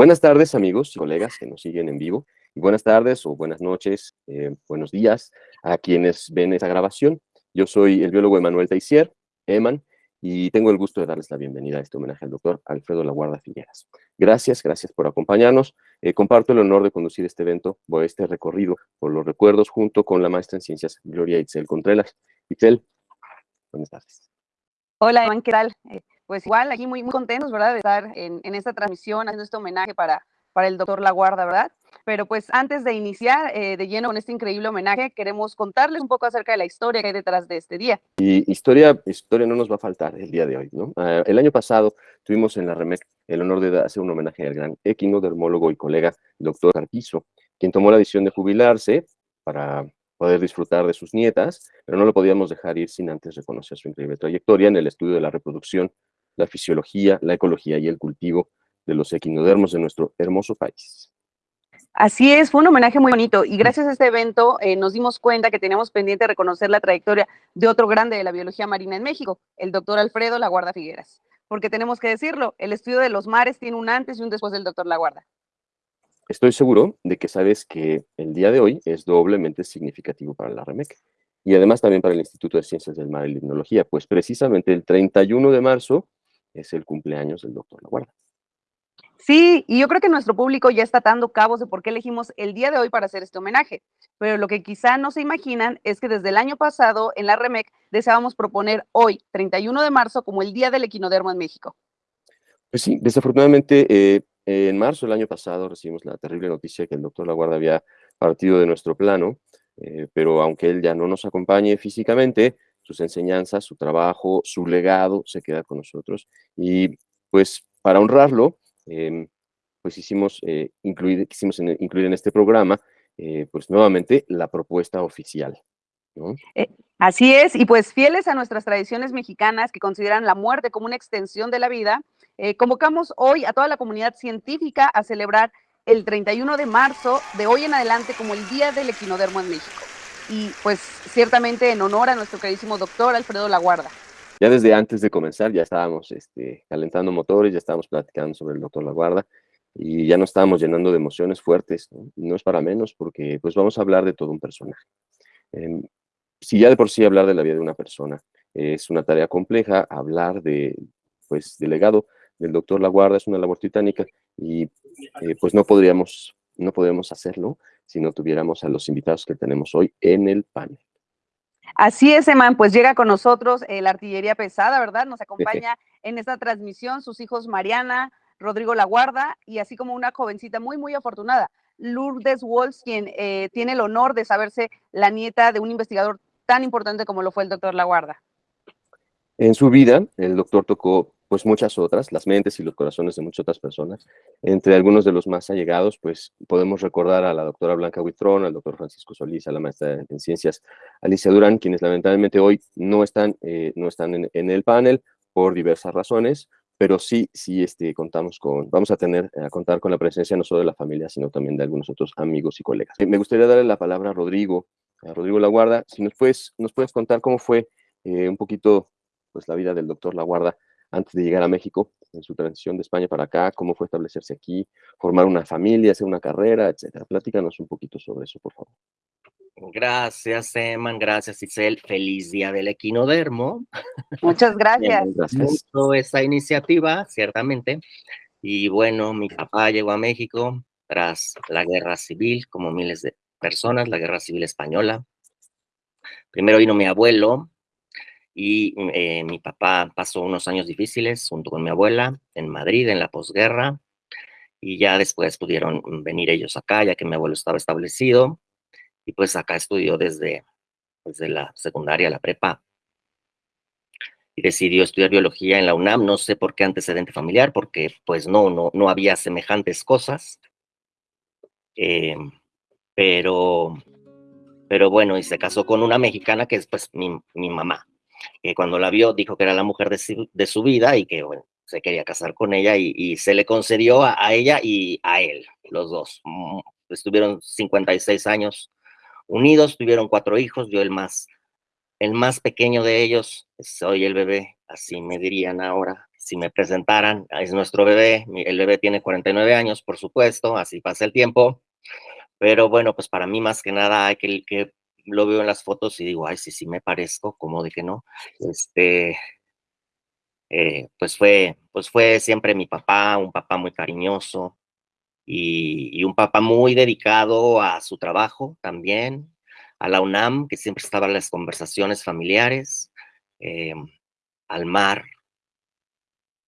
Buenas tardes, amigos y colegas que nos siguen en vivo. Y buenas tardes o buenas noches, eh, buenos días a quienes ven esta grabación. Yo soy el biólogo Emanuel Taissier, Eman, y tengo el gusto de darles la bienvenida a este homenaje al doctor Alfredo Laguarda Figueras. Gracias, gracias por acompañarnos. Eh, comparto el honor de conducir este evento o este recorrido por los recuerdos junto con la maestra en ciencias Gloria Itzel Contreras. Itzel, buenas tardes. Hola, Eman, ¿qué tal? Pues igual, aquí muy, muy contentos, ¿verdad? De estar en, en esta transmisión, haciendo este homenaje para, para el doctor Laguarda, ¿verdad? Pero pues antes de iniciar eh, de lleno con este increíble homenaje, queremos contarles un poco acerca de la historia que hay detrás de este día. Y historia, historia no nos va a faltar el día de hoy, ¿no? Uh, el año pasado tuvimos en la REMEC el honor de hacer un homenaje al gran equinodermólogo y colega, doctor Carpizo, quien tomó la decisión de jubilarse para poder disfrutar de sus nietas, pero no lo podíamos dejar ir sin antes reconocer su increíble trayectoria en el estudio de la reproducción, la fisiología, la ecología y el cultivo de los equinodermos de nuestro hermoso país. Así es, fue un homenaje muy bonito y gracias a este evento eh, nos dimos cuenta que teníamos pendiente reconocer la trayectoria de otro grande de la biología marina en México, el doctor Alfredo Laguarda Figueras. Porque tenemos que decirlo, el estudio de los mares tiene un antes y un después del doctor Laguarda. Estoy seguro de que sabes que el día de hoy es doblemente significativo para la REMEC y además también para el Instituto de Ciencias del Mar y Limnología, pues precisamente el 31 de marzo es el cumpleaños del doctor Laguarda. Sí, y yo creo que nuestro público ya está atando cabos de por qué elegimos el día de hoy para hacer este homenaje. Pero lo que quizá no se imaginan es que desde el año pasado en la REMEC deseábamos proponer hoy, 31 de marzo, como el Día del Equinodermo en México. Pues sí, desafortunadamente eh, en marzo del año pasado recibimos la terrible noticia que el doctor Laguarda había partido de nuestro plano, eh, pero aunque él ya no nos acompañe físicamente, sus enseñanzas, su trabajo, su legado se queda con nosotros. Y pues para honrarlo, eh, pues hicimos, eh, incluir, quisimos en, incluir en este programa, eh, pues nuevamente la propuesta oficial. Eh, así es, y pues fieles a nuestras tradiciones mexicanas que consideran la muerte como una extensión de la vida, eh, convocamos hoy a toda la comunidad científica a celebrar el 31 de marzo de hoy en adelante como el Día del Equinodermo en México. Y pues ciertamente en honor a nuestro queridísimo doctor Alfredo Laguarda ya desde antes de comenzar ya estábamos este, calentando motores, ya estábamos platicando sobre el doctor Laguarda y ya nos estábamos llenando de emociones fuertes, ¿no? es para menos porque pues vamos a hablar de todo un personaje. Eh, si ya de por sí hablar de la vida de una persona es una tarea compleja, hablar de, pues, del legado del doctor Laguarda es una labor titánica y eh, pues no podríamos, no podríamos hacerlo si no tuviéramos a los invitados que tenemos hoy en el panel. Así es, Eman, pues llega con nosotros eh, la artillería pesada, ¿verdad? Nos acompaña en esta transmisión sus hijos Mariana, Rodrigo Laguarda y así como una jovencita muy, muy afortunada, Lourdes Walsh, quien eh, tiene el honor de saberse la nieta de un investigador tan importante como lo fue el doctor Laguarda. En su vida, el doctor tocó pues muchas otras, las mentes y los corazones de muchas otras personas. Entre algunos de los más allegados, pues podemos recordar a la doctora Blanca Huitrón, al doctor Francisco Solís, a la maestra en ciencias Alicia Durán, quienes lamentablemente hoy no están, eh, no están en, en, el panel por diversas razones, pero sí, sí este, contamos con, vamos a tener, a contar con la presencia no solo de la familia, sino también de algunos otros amigos y colegas. Me gustaría darle la palabra a Rodrigo, a Rodrigo Laguarda, si nos puedes, nos puedes contar cómo fue eh, un poquito pues, la vida del doctor Laguarda antes de llegar a México, en su transición de España para acá, cómo fue establecerse aquí, formar una familia, hacer una carrera, etcétera. Platícanos un poquito sobre eso, por favor. Gracias, Eman, gracias, Isel. Feliz día del equinodermo. Muchas gracias. gracias. Mucho esa iniciativa, ciertamente. Y bueno, mi papá llegó a México tras la guerra civil, como miles de personas, la guerra civil española. Primero vino mi abuelo, y eh, mi papá pasó unos años difíciles junto con mi abuela en Madrid en la posguerra y ya después pudieron venir ellos acá ya que mi abuelo estaba establecido y pues acá estudió desde, desde la secundaria, la prepa. Y decidió estudiar biología en la UNAM, no sé por qué antecedente familiar, porque pues no, no, no había semejantes cosas, eh, pero, pero bueno, y se casó con una mexicana que es pues mi, mi mamá, que cuando la vio dijo que era la mujer de su, de su vida y que bueno, se quería casar con ella y, y se le concedió a, a, ella y a él, los dos. Mm, estuvieron 56 años unidos, tuvieron cuatro hijos, yo el más, el más pequeño de ellos, soy el bebé, así me dirían ahora, si me presentaran, es nuestro bebé, el bebé tiene 49 años, por supuesto, así pasa el tiempo, pero bueno, pues para mí más que nada hay que, que lo veo en las fotos y digo, ay, sí, sí me parezco, como de que no, este, eh, pues fue, pues fue siempre mi papá, un papá muy cariñoso y, un papá muy dedicado a su trabajo también, a la UNAM, que siempre estaba en las conversaciones familiares, eh, al mar,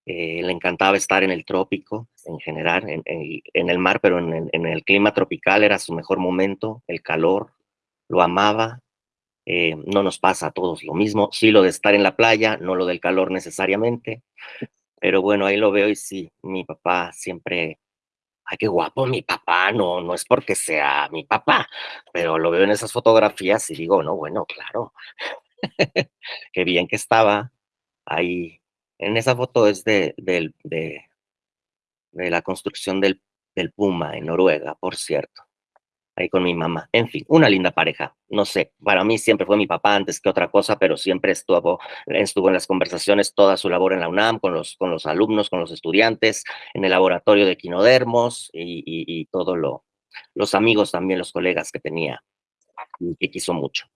eh, le encantaba estar en el trópico en general, en, el mar, pero en el, clima tropical era su mejor momento, el calor, lo amaba. Eh, no nos pasa a todos lo mismo, sí lo de estar en la playa, no lo del calor necesariamente, pero bueno, ahí lo veo y sí, mi papá siempre, ay, qué guapo mi papá, no, no es porque sea mi papá, pero lo veo en esas fotografías y digo, no, bueno, claro, qué bien que estaba ahí en esa foto es de, de, la construcción del, del, Puma en Noruega, por cierto. Ahí con mi mamá. En fin, una linda pareja. No sé, para mí siempre fue mi papá antes que otra cosa, pero siempre estuvo, estuvo en las conversaciones toda su labor en la UNAM, con los, con los alumnos, con los estudiantes, en el laboratorio de quinodermos y, y, todo lo, los amigos también, los colegas que tenía y que quiso mucho.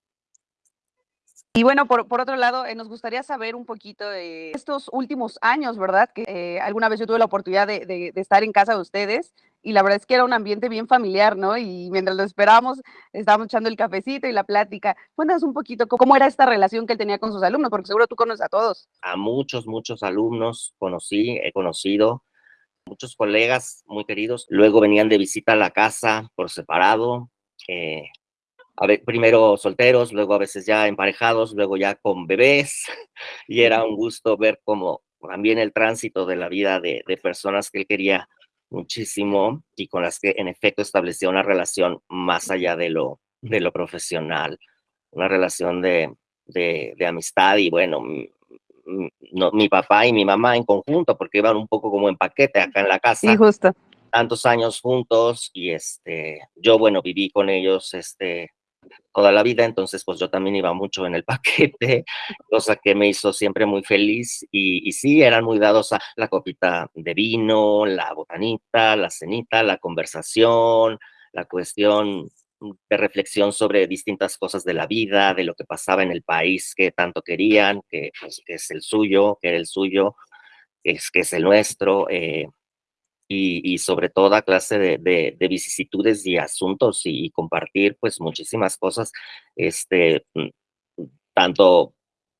Y bueno, por, otro lado, eh, nos gustaría saber un poquito de estos últimos años, ¿verdad? Que eh, alguna vez yo tuve la oportunidad de, de, estar en casa de ustedes y la verdad es que era un ambiente bien familiar, ¿no? Y mientras lo esperábamos, estábamos echando el cafecito y la plática. Cuéntanos un poquito cómo era esta relación que él tenía con sus alumnos, porque seguro tú conoces a todos. A muchos, muchos alumnos conocí, he conocido, muchos colegas muy queridos. Luego venían de visita a la casa por separado. Eh, a ver, primero solteros, luego a veces ya emparejados, luego ya con bebés, y era un gusto ver como también el tránsito de la vida de, personas que él quería muchísimo y con las que en efecto establecía una relación más allá de lo, de lo profesional, una relación de, de, amistad y bueno, no, mi papá y mi mamá en conjunto, porque iban un poco como en paquete acá en la casa. Sí, justo. Tantos años juntos y este, yo bueno, viví con ellos este, toda la vida, entonces pues yo también iba mucho en el paquete, cosa que me hizo siempre muy feliz y, sí, eran muy dados a la copita de vino, la botanita, la cenita, la conversación, la cuestión de reflexión sobre distintas cosas de la vida, de lo que pasaba en el país que tanto querían, que, pues, es el suyo, que era el suyo, que es, que es el nuestro. Eh, y, sobre toda clase de, vicisitudes y asuntos y, compartir pues muchísimas cosas, este, mm, tanto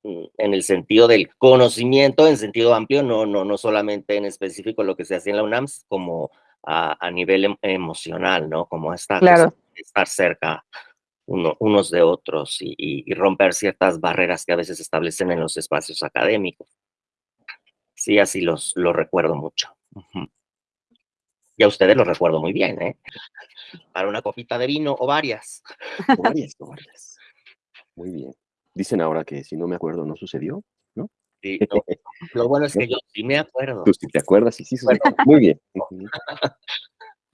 mm, en el sentido del conocimiento, en sentido amplio, no, no, no solamente en específico lo que se hacía en la UNAMS, como a, nivel em, emocional, ¿no? Como esta, claro. estar cerca unos de otros y, romper ciertas barreras que a veces establecen en los espacios académicos. Sí, así los, lo recuerdo mucho. Y a ustedes los recuerdo muy bien, ¿eh? Para una copita de vino o varias. O varias, o varias. Muy bien. Dicen ahora que si no me acuerdo no sucedió, ¿no? Sí, Lo bueno es que yo sí me acuerdo. Tú sí te acuerdas y sí sucedió. Muy bien.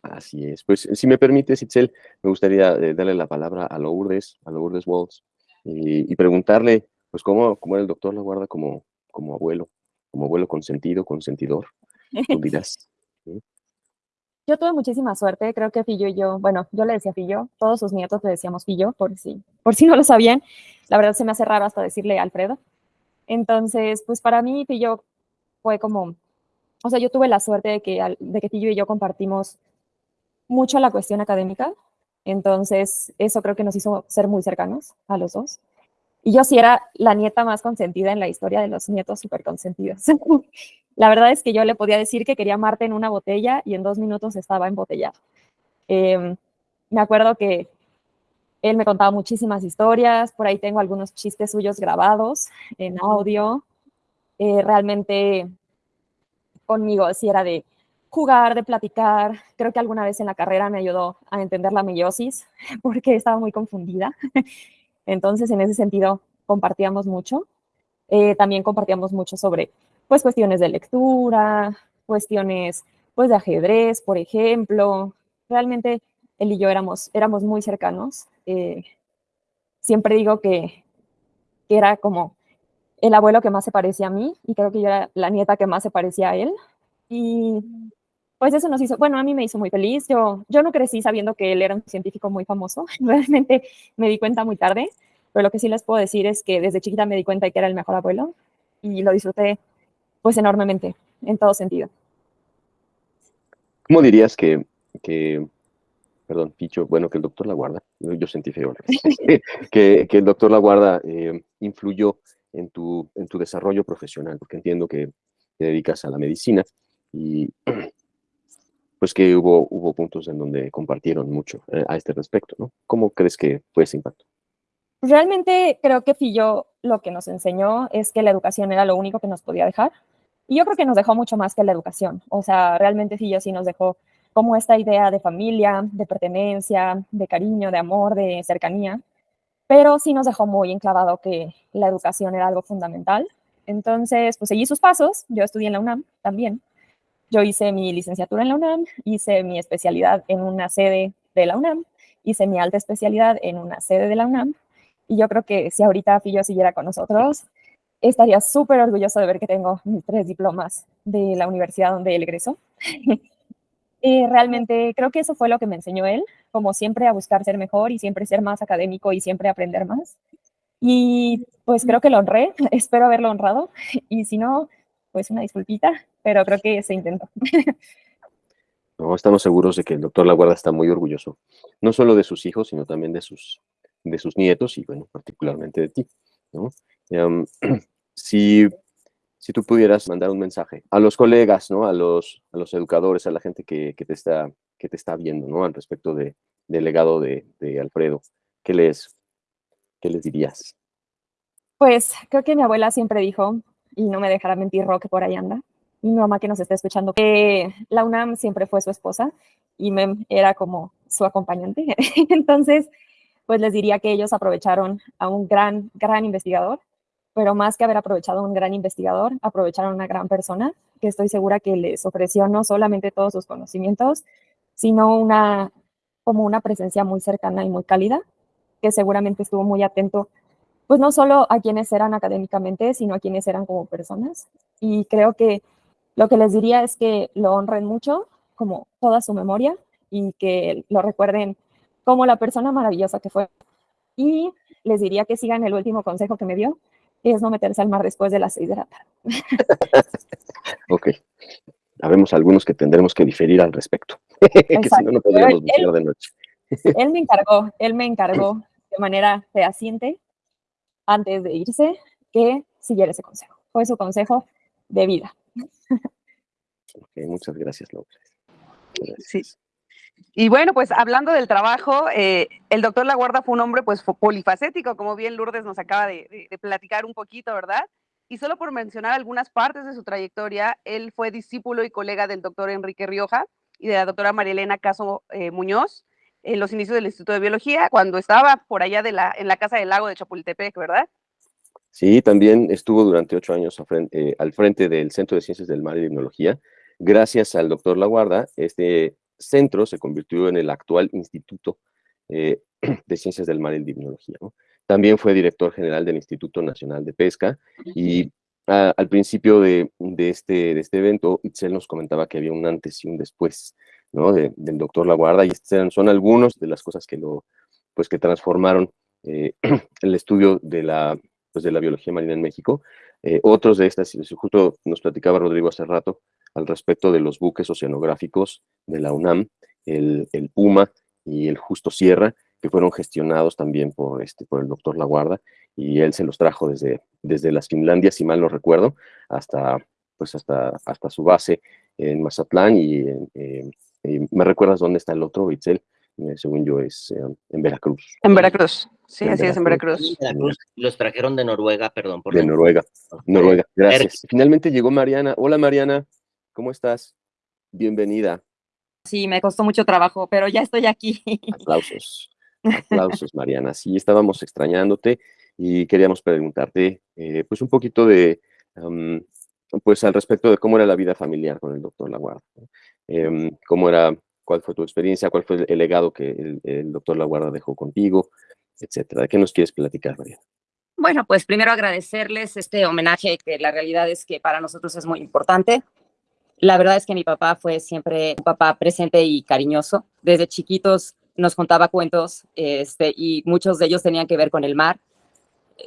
Así es. Pues si me permites, Itzel, me gustaría eh, darle la palabra a Lourdes, a Lourdes Waltz, y, y preguntarle, pues, cómo, cómo el doctor la guarda como, como abuelo, como abuelo consentido, consentidor. Tú dirás. Yo tuve muchísima suerte, creo que Fillo y yo, bueno, yo le decía Fillo, todos sus nietos le decíamos Fillo, por si, por si no lo sabían. La verdad se me hace raro hasta decirle Alfredo. Entonces, pues para mí Fillo fue como, o sea, yo tuve la suerte de que, de y yo compartimos mucho la cuestión académica. Entonces, eso creo que nos hizo ser muy cercanos a los dos. Y yo sí era la nieta más consentida en la historia de los nietos súper consentidos. La verdad es que yo le podía decir que quería Marte en una botella y en dos minutos estaba embotellado. Eh, me acuerdo que él me contaba muchísimas historias, por ahí tengo algunos chistes suyos grabados en audio. Eh, realmente conmigo sí era de jugar, de platicar. Creo que alguna vez en la carrera me ayudó a entender la meiosis porque estaba muy confundida. Entonces, en ese sentido, compartíamos mucho. Eh, también compartíamos mucho sobre pues cuestiones de lectura, cuestiones pues de ajedrez, por ejemplo. Realmente él y yo éramos, éramos muy cercanos. Eh, siempre digo que, era como el abuelo que más se parecía a mí y creo que yo era la nieta que más se parecía a él. Y pues eso nos hizo, bueno, a mí me hizo muy feliz. Yo, yo no crecí sabiendo que él era un científico muy famoso, realmente me di cuenta muy tarde, pero lo que sí les puedo decir es que desde chiquita me di cuenta de que era el mejor abuelo y lo disfruté pues enormemente, en todo sentido. ¿Cómo dirías que, que perdón, Picho, bueno, que el doctor La Guarda, yo sentí feo, que, que el doctor La Guarda eh, influyó en tu, en tu desarrollo profesional, porque entiendo que te dedicas a la medicina y pues que hubo, hubo puntos en donde compartieron mucho eh, a este respecto, ¿no? ¿Cómo crees que fue ese impacto? Realmente creo que Fillo lo que nos enseñó es que la educación era lo único que nos podía dejar. Y yo creo que nos dejó mucho más que la educación. O sea, realmente Fillo sí nos dejó como esta idea de familia, de pertenencia, de cariño, de amor, de cercanía, pero sí nos dejó muy enclavado que la educación era algo fundamental. Entonces, pues seguí sus pasos, yo estudié en la UNAM también. Yo hice mi licenciatura en la UNAM, hice mi especialidad en una sede de la UNAM, hice mi alta especialidad en una sede de la UNAM, y yo creo que si ahorita Fillo siguiera con nosotros, estaría súper orgulloso de ver que tengo mis tres diplomas de la universidad donde él egresó. Y realmente creo que eso fue lo que me enseñó él, como siempre a buscar ser mejor y siempre ser más académico y siempre aprender más. Y pues creo que lo honré, espero haberlo honrado. Y si no, pues una disculpita, pero creo que se intentó. No, estamos seguros de que el doctor Laguarda está muy orgulloso, no solo de sus hijos, sino también de sus, de sus nietos y, bueno, particularmente de ti. ¿no? Um, si si tú pudieras mandar un mensaje a los colegas, ¿no? A los, a los educadores, a la gente que, que te, está, que te está viendo, ¿no? Al respecto de, del legado de, Alfredo, ¿qué les, ¿qué les dirías? Pues creo que mi abuela siempre dijo, y no me dejará mentir Roque por ahí anda, mi mamá que nos está escuchando, que la UNAM siempre fue su esposa y Mem era como su acompañante. Entonces, pues les diría que ellos aprovecharon a un gran, gran investigador pero más que haber aprovechado a un gran investigador, aprovecharon a una gran persona que estoy segura que les ofreció no solamente todos sus conocimientos, sino una como una presencia muy cercana y muy cálida, que seguramente estuvo muy atento, pues no solo a quienes eran académicamente, sino a quienes eran como personas. Y creo que lo que les diría es que lo honren mucho, como toda su memoria, y que lo recuerden como la persona maravillosa que fue. Y les diría que sigan el último consejo que me dio, es no meterse al mar después de las seis de la tarde. ok. Habemos algunos que tendremos que diferir al respecto, que si no, no podríamos él, de noche. él me encargó, él me encargó de manera fehaciente, antes de irse, que siguiera ese consejo. Fue su consejo de vida. Okay, muchas gracias, López. Gracias. Sí. Y bueno, pues hablando del trabajo, eh, el doctor Laguarda fue un hombre pues polifacético, como bien Lourdes nos acaba de, de, de, platicar un poquito, ¿verdad? Y solo por mencionar algunas partes de su trayectoria, él fue discípulo y colega del doctor Enrique Rioja y de la doctora Marielena Caso eh, Muñoz en los inicios del Instituto de Biología, cuando estaba por allá de la, en la Casa del Lago de Chapultepec, ¿verdad? Sí, también estuvo durante ocho años eh, al frente del Centro de Ciencias del Mar y Tecnología. Gracias al doctor Laguarda, este centro se convirtió en el actual Instituto eh, de Ciencias del Mar y Limnología. ¿no? También fue director general del Instituto Nacional de Pesca y a, al principio de, de, este, de este evento, Itzel nos comentaba que había un antes y un después ¿no? De, del doctor Laguarda y estos son algunos de las cosas que, lo, pues, que transformaron eh, el estudio de la, pues, de la biología marina en México. Eh, otros de estas, justo nos platicaba Rodrigo hace rato, al respecto de los buques oceanográficos de la UNAM, el, el Puma y el Justo Sierra, que fueron gestionados también por, este, por el doctor Laguarda, y él se los trajo desde, desde las Finlandias, si mal no recuerdo, hasta, pues hasta, hasta su base en Mazatlán, y, eh, y me recuerdas dónde está el otro, Itzel, eh, según yo es eh, en Veracruz. En Veracruz, sí, en así Veracruz. es, en Veracruz. Veracruz. Los trajeron de Noruega, perdón. Por de Noruega, Noruega, gracias. Finalmente llegó Mariana. Hola Mariana, ¿cómo estás? Bienvenida. Sí, me costó mucho trabajo, pero ya estoy aquí. Aplausos, aplausos Mariana. Sí, estábamos extrañándote y queríamos preguntarte eh, pues un poquito de, um, pues al respecto de cómo era la vida familiar con el doctor Laguarda. Eh, cómo era cuál fue tu experiencia, cuál fue el legado que el, el doctor Laguarda dejó contigo, etcétera. ¿De qué nos quieres platicar, María? Bueno, pues primero agradecerles este homenaje que la realidad es que para nosotros es muy importante. La verdad es que mi papá fue siempre un papá presente y cariñoso. Desde chiquitos nos contaba cuentos este, y muchos de ellos tenían que ver con el mar.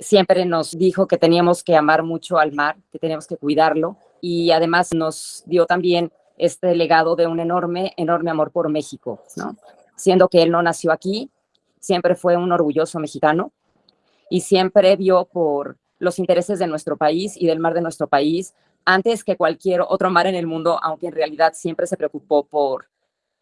Siempre nos dijo que teníamos que amar mucho al mar, que teníamos que cuidarlo y además nos dio también este legado de un enorme, enorme amor por México, ¿no? Siendo que él no nació aquí, siempre fue un orgulloso mexicano y siempre vio por los intereses de nuestro país y del mar de nuestro país antes que cualquier otro mar en el mundo, aunque en realidad siempre se preocupó por,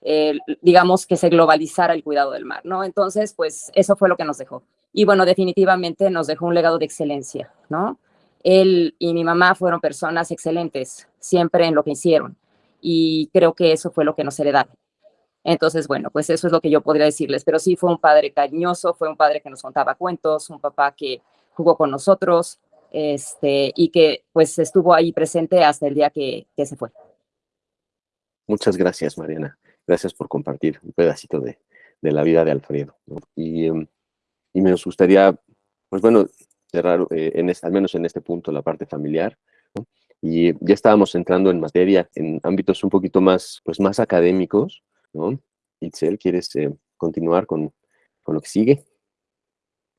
eh, digamos, que se globalizara el cuidado del mar, ¿no? Entonces, pues eso fue lo que nos dejó. Y bueno, definitivamente nos dejó un legado de excelencia, ¿no? Él y mi mamá fueron personas excelentes, siempre en lo que hicieron y creo que eso fue lo que nos heredaron. Entonces, bueno, pues eso es lo que yo podría decirles, pero sí fue un padre cariñoso, fue un padre que nos contaba cuentos, un papá que jugó con nosotros, este, y que pues estuvo ahí presente hasta el día que, se fue. Muchas gracias, Mariana. Gracias por compartir un pedacito de, la vida de Alfredo. ¿no? Y, me gustaría, pues bueno, cerrar, eh, al menos en este punto, la parte familiar. y ya estábamos entrando en materia, en ámbitos un poquito más, pues más académicos, ¿no? Itzel, ¿quieres eh, continuar con, con, lo que sigue?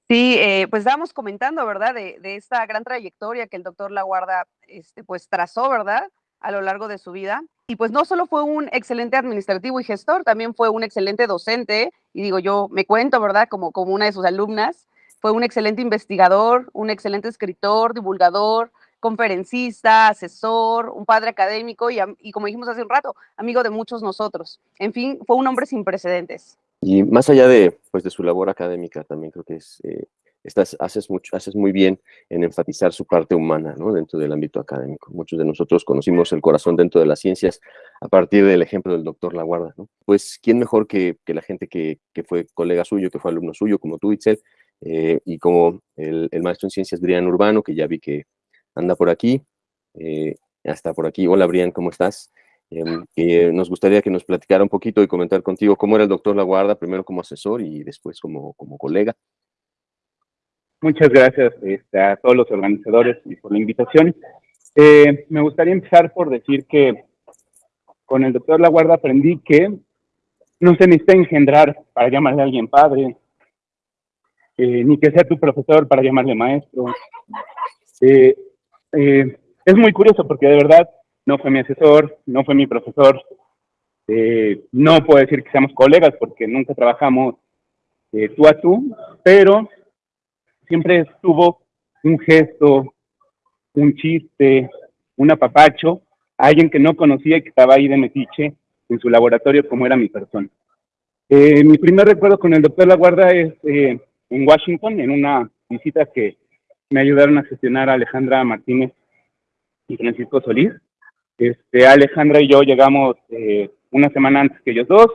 Sí, eh, pues estábamos comentando, ¿verdad? De, de, esta gran trayectoria que el doctor Laguarda, este, pues trazó, ¿verdad? A lo largo de su vida. Y pues no solo fue un excelente administrativo y gestor, también fue un excelente docente, y digo, yo me cuento, ¿verdad? Como, como una de sus alumnas, fue un excelente investigador, un excelente escritor, divulgador, conferencista, asesor, un padre académico y, y, como dijimos hace un rato, amigo de muchos nosotros. En fin, fue un hombre sin precedentes. Y más allá de, pues, de su labor académica, también creo que es, eh, estás, haces, mucho, haces muy bien en enfatizar su parte humana dentro del ámbito académico. Muchos de nosotros conocimos el corazón dentro de las ciencias a partir del ejemplo del doctor Laguarda. ¿no? Pues, ¿quién mejor que, que la gente que, que, fue colega suyo, que fue alumno suyo, como tú, Itzel, eh, y como el, el maestro en ciencias, Brian Urbano, que ya vi que anda por aquí, eh, hasta por aquí. Hola, Brian, ¿cómo estás? Eh, nos gustaría que nos platicara un poquito y comentar contigo cómo era el doctor Laguarda, primero como asesor y después como, como colega. Muchas gracias este, a todos los organizadores y por la invitación. Eh, me gustaría empezar por decir que con el doctor Laguarda aprendí que no se necesita engendrar para llamarle a alguien padre, eh, ni que sea tu profesor para llamarle maestro. Eh, eh, es muy curioso porque de verdad no fue mi asesor, no fue mi profesor, eh, no puedo decir que seamos colegas porque nunca trabajamos eh, tú a tú, pero siempre estuvo un gesto, un chiste, un apapacho, alguien que no conocía y que estaba ahí de metiche en su laboratorio como era mi persona. Eh, mi primer recuerdo con el doctor La Guarda es en Washington, en una visita que me ayudaron a gestionar a Alejandra Martínez y Francisco Solís. Este, Alejandra y yo llegamos eh, una semana antes que ellos dos,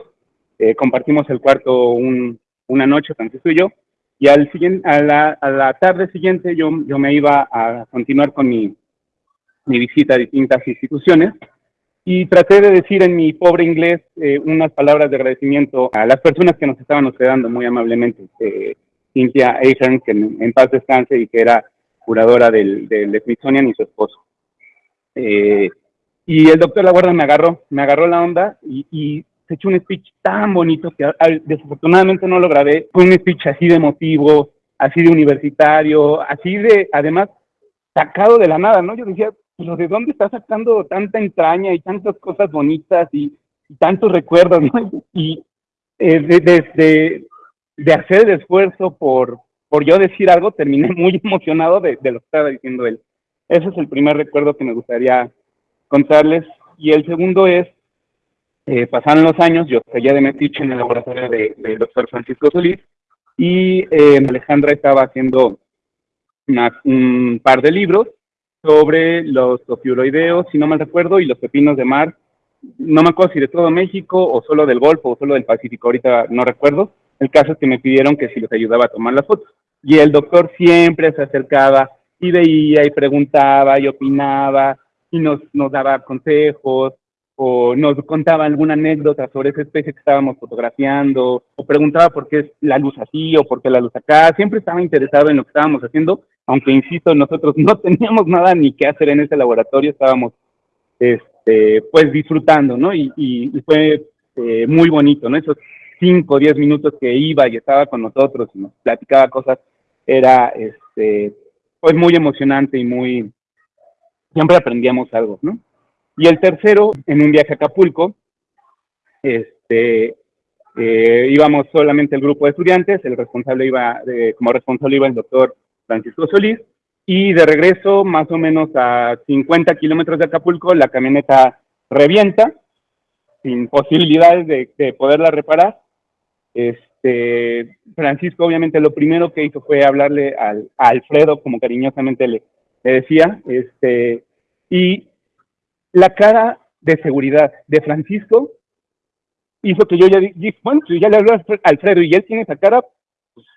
eh, compartimos el cuarto un, una noche, Francisco y yo, y al siguiente, a, la, a la tarde siguiente yo, yo me iba a continuar con mi, mi visita a distintas instituciones y traté de decir en mi pobre inglés eh, unas palabras de agradecimiento a las personas que nos estaban hospedando muy amablemente. Eh, Cynthia Ahern, que en, en, paz descanse y que era curadora del, del Smithsonian y su esposo. Eh, y el doctor La Guarda me agarró, me agarró la onda y, se echó un speech tan bonito que desafortunadamente no lo grabé. Fue un speech así de emotivo, así de universitario, así de, además, sacado de la nada, ¿no? Yo decía, pero ¿de dónde está sacando tanta entraña y tantas cosas bonitas y, tantos recuerdos, ¿no? Y eh, desde de, hacer el esfuerzo por, por yo decir algo, terminé muy emocionado de lo que estaba diciendo él. Ese es el primer recuerdo que me gustaría contarles. Y el segundo es, eh, pasaron los años, yo seguía de metiche en el laboratorio del de doctor Francisco Solís y eh, Alejandra estaba haciendo una, un par de libros sobre los ofiuroideos, si no mal recuerdo, y los pepinos de mar. No me acuerdo si de todo México o solo del Golfo o solo del Pacífico, ahorita no recuerdo. El caso es que me pidieron que si les ayudaba a tomar las fotos. Y el doctor siempre se acercaba y veía y preguntaba y opinaba y nos, nos daba consejos o nos contaba alguna anécdota sobre esa especie que estábamos fotografiando o preguntaba por qué es la luz así o por qué la luz acá. Siempre estaba interesado en lo que estábamos haciendo, aunque insisto, nosotros no teníamos nada ni que hacer en ese laboratorio, estábamos este, pues disfrutando, ¿no? Y, y, fue eh, muy bonito, ¿no? Esos cinco o diez minutos que iba y estaba con nosotros y nos platicaba cosas, era este, pues muy emocionante y muy, siempre aprendíamos algo, ¿no? Y el tercero, en un viaje a Acapulco, este, eh, íbamos solamente el grupo de estudiantes, el responsable iba, como responsable iba el doctor Francisco Solís, y de regreso, más o menos a 50 kilómetros de Acapulco, la camioneta revienta, sin posibilidades de, de poderla reparar. Este, Francisco obviamente lo primero que hizo fue hablarle al, a Alfredo, como cariñosamente le, le decía, este, y la cara de seguridad de Francisco hizo que yo ya dije, bueno, si ya le habló a Alfredo y él tiene esa cara, pues,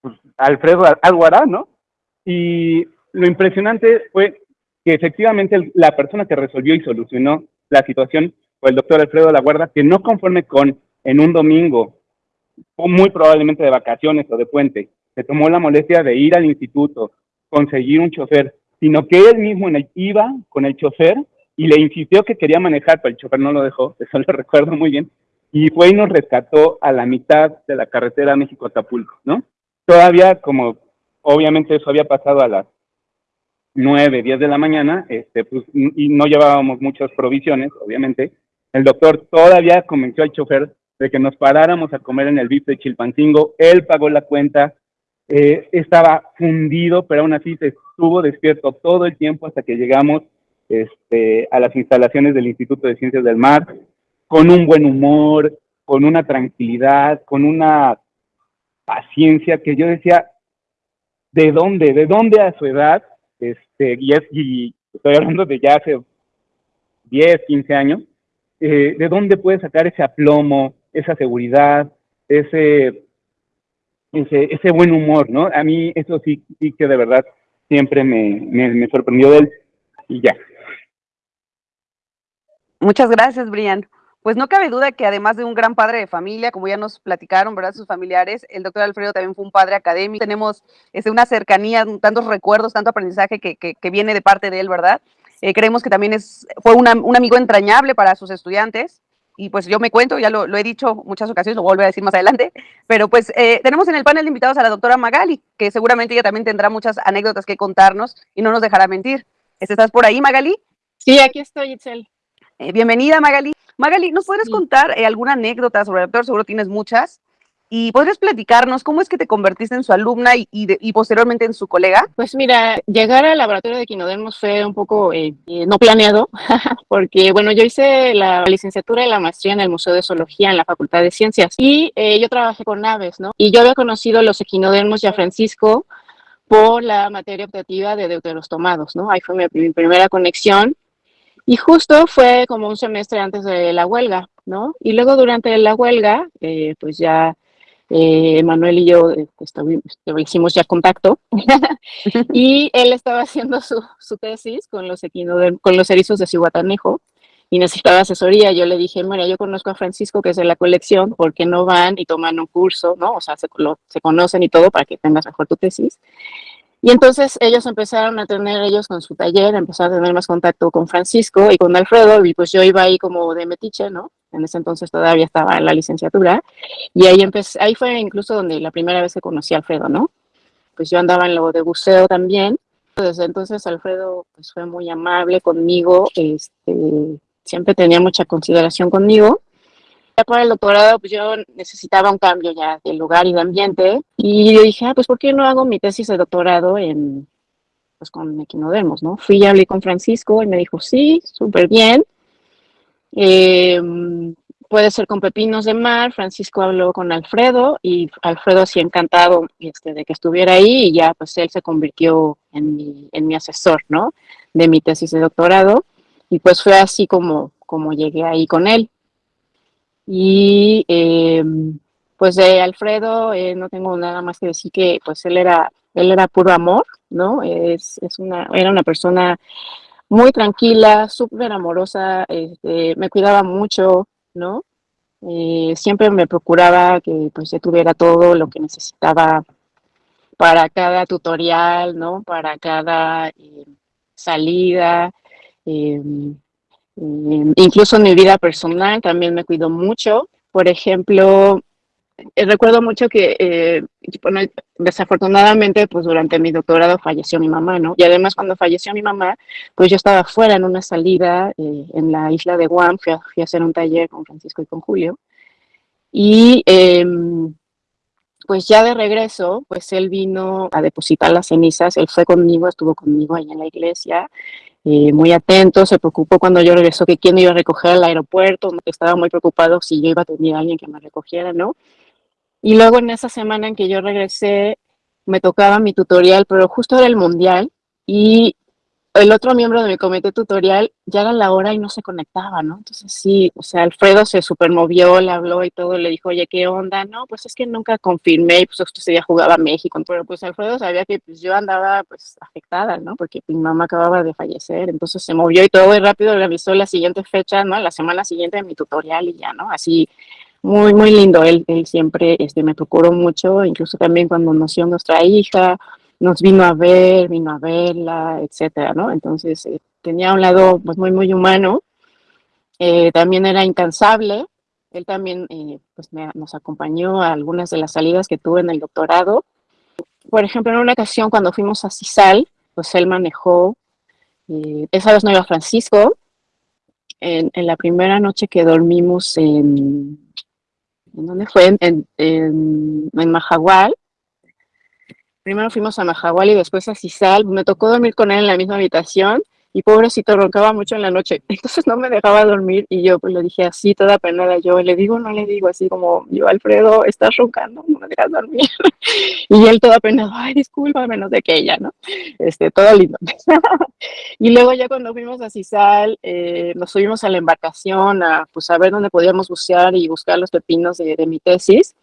pues Alfredo algo hará, ¿no? Y lo impresionante fue que efectivamente la persona que resolvió y solucionó la situación fue el doctor Alfredo La Guarda, que no conforme con en un domingo, muy probablemente de vacaciones o de puente, se tomó la molestia de ir al instituto, conseguir un chofer, sino que él mismo iba con el chofer y le insistió que quería manejar, pero el chofer no lo dejó, eso lo recuerdo muy bien, y fue y nos rescató a la mitad de la carretera México-Tapulco, ¿no? Todavía, como obviamente eso había pasado a las 9, 10 de la mañana, este, pues, y no llevábamos muchas provisiones, obviamente, el doctor todavía convenció al chofer de que nos paráramos a comer en el VIP de Chilpancingo, él pagó la cuenta, eh, estaba fundido, pero aún así se estuvo despierto todo el tiempo hasta que llegamos este, a las instalaciones del Instituto de Ciencias del Mar, con un buen humor, con una tranquilidad, con una paciencia que yo decía, ¿de dónde? ¿De dónde a su edad? Este, y, es, y estoy hablando de ya hace 10, 15 años, eh, ¿de dónde puede sacar ese aplomo, esa seguridad, ese, ese, buen humor, ¿no? A mí eso sí, que de verdad siempre me, sorprendió de él y ya. Muchas gracias, Brian. Pues no cabe duda que además de un gran padre de familia, como ya nos platicaron, ¿verdad? Sus familiares, el doctor Alfredo también fue un padre académico. Tenemos este, una cercanía, tantos recuerdos, tanto aprendizaje que, viene de parte de él, ¿verdad? Eh, creemos que también es, fue un amigo entrañable para sus estudiantes. Y pues yo me cuento, ya lo, lo he dicho muchas ocasiones, lo vuelvo a decir más adelante, pero pues eh, tenemos en el panel de invitados a la doctora Magali, que seguramente ella también tendrá muchas anécdotas que contarnos y no nos dejará mentir. ¿Estás por ahí, Magali? Sí, aquí estoy, Itzel. Eh, bienvenida, Magali. Magali, ¿nos podrías sí. contar eh, alguna anécdota sobre el doctor? Seguro tienes muchas. ¿Y podrías platicarnos cómo es que te convertiste en su alumna y, posteriormente en su colega? Pues mira, llegar al laboratorio de quinodermos fue un poco eh, eh, no planeado, porque bueno, yo hice la licenciatura y la maestría en el Museo de Zoología en la Facultad de Ciencias y eh, yo trabajé con aves, ¿no? Y yo había conocido los equinodermos y Francisco por la materia optativa de deuterostomados, ¿no? Ahí fue mi, mi primera conexión y justo fue como un semestre antes de la huelga, ¿no? Y luego durante la huelga, pues ya eh, Manuel y yo eh, hicimos ya contacto y él estaba haciendo su, su tesis con los, con los erizos de Cihuatanejo y necesitaba asesoría. Yo le dije, mira, yo conozco a Francisco que es de la colección, ¿por qué no van y toman un curso, no? O sea, se, lo, se conocen y todo para que tengas mejor tu tesis. Y entonces ellos empezaron a tener, ellos con su taller, empezaron a tener más contacto con Francisco y con Alfredo, y pues yo iba ahí como de metiche, ¿no? En ese entonces todavía estaba en la licenciatura, y ahí empecé, ahí fue incluso donde la primera vez que conocí a Alfredo, ¿no? Pues yo andaba en lo de buceo también, desde entonces Alfredo pues fue muy amable conmigo, este, siempre tenía mucha consideración conmigo, ya para el doctorado, pues yo necesitaba un cambio ya de lugar y de ambiente. Y yo dije, ah, pues ¿por qué no hago mi tesis de doctorado en, pues con equinodermos, ¿no? Fui y hablé con Francisco y me dijo, sí, súper bien. Eh, puede ser con pepinos de mar. Francisco habló con Alfredo y Alfredo así encantado este, de que estuviera ahí y ya pues él se convirtió en mi, en mi asesor, ¿no? De mi tesis de doctorado. Y pues fue así como, como llegué ahí con él. Y eh, pues de Alfredo eh, no tengo nada más que decir que pues él era, él era puro amor, ¿no? Es, es una, era una persona muy tranquila, súper amorosa, este, me cuidaba mucho, ¿no? Eh, siempre me procuraba que pues yo tuviera todo lo que necesitaba para cada tutorial, ¿no? Para cada eh, salida. em, em, incluso en mi vida personal también me cuido mucho. Por ejemplo, eh, recuerdo mucho que, eh, desafortunadamente, pues durante mi doctorado falleció mi mamá, ¿no? Y además cuando falleció mi mamá, pues yo estaba fuera en una salida eh, en la isla de Guam, fui a, fui a hacer un taller con Francisco y con Julio. Y em, pues ya de regreso, pues él vino a depositar las cenizas, él fue conmigo, estuvo conmigo ahí en la iglesia, eh, muy atento, se preocupó cuando yo regresó que quién me iba a recoger al aeropuerto, estaba muy preocupado si yo iba a tener a alguien que me recogiera, ¿no? Y luego en esa semana en que yo regresé, me tocaba mi tutorial, pero justo era el mundial y el otro miembro de mi comité tutorial ya era la hora y no se conectaba, ¿no? Entonces sí, o sea, Alfredo se supermovió, le habló y todo, le dijo, oye, ¿qué onda? No, pues es que nunca confirmé, y pues ese día jugaba México, pero pues Alfredo sabía que pues yo andaba pues afectada, ¿no? Porque mi mamá acababa de fallecer, entonces se movió y todo y rápido le avisó la siguiente fecha, ¿no? La semana siguiente de mi tutorial y ya, ¿no? Así, muy, muy lindo, él, él siempre este, me procuró mucho, incluso también cuando nació nuestra hija, nos vino a ver, vino a verla, etcétera, ¿no? Entonces eh, tenía un lado pues muy, muy humano. Eh, también era incansable. Él también eh, pues me, nos acompañó a algunas de las salidas que tuve en el doctorado. Por ejemplo, en una ocasión cuando fuimos a CISAL, pues él manejó, esa vez no iba Francisco. En, en, la primera noche que dormimos en, ¿en dónde fue? En, en, en primero fuimos a Mahahual y después a Cisal. Me tocó dormir con él en la misma habitación y pobrecito roncaba mucho en la noche. Entonces no me dejaba dormir y yo pues le dije así, toda penada, yo le digo, no le digo, así como, yo Alfredo, estás roncando, no me dejas dormir. y él toda penado, ay, discúlpame, no sé qué ella, ¿no? Este, todo lindo. y luego ya cuando fuimos a Cisal, eh, nos subimos a la embarcación a, pues, a ver dónde podíamos bucear y buscar los pepinos de, de mi tesis.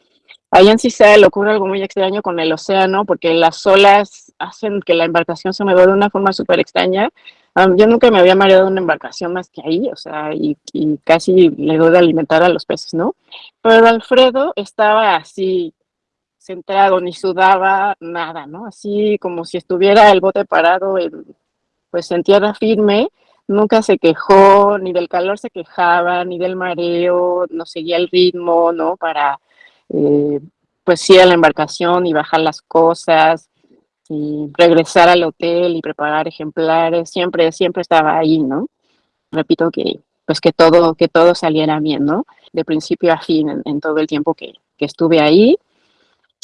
Allá en Cisal ocurre algo muy extraño con el océano, porque las olas hacen que la embarcación se mueva de una forma súper extraña. Um, yo nunca me había mareado una embarcación más que ahí, o sea, y, y, casi le doy de alimentar a los peces, ¿no? Pero Alfredo estaba así, centrado, ni sudaba, nada, ¿no? Así como si estuviera el bote parado, en, pues en tierra firme, nunca se quejó, ni del calor se quejaba, ni del mareo, no seguía el ritmo, ¿no? Para eh, pues ir a la embarcación y bajar las cosas y regresar al hotel y preparar ejemplares, siempre, siempre estaba ahí, ¿no? Repito que pues que todo, que todo saliera bien, ¿no? De principio a fin en, todo el tiempo que, que estuve ahí.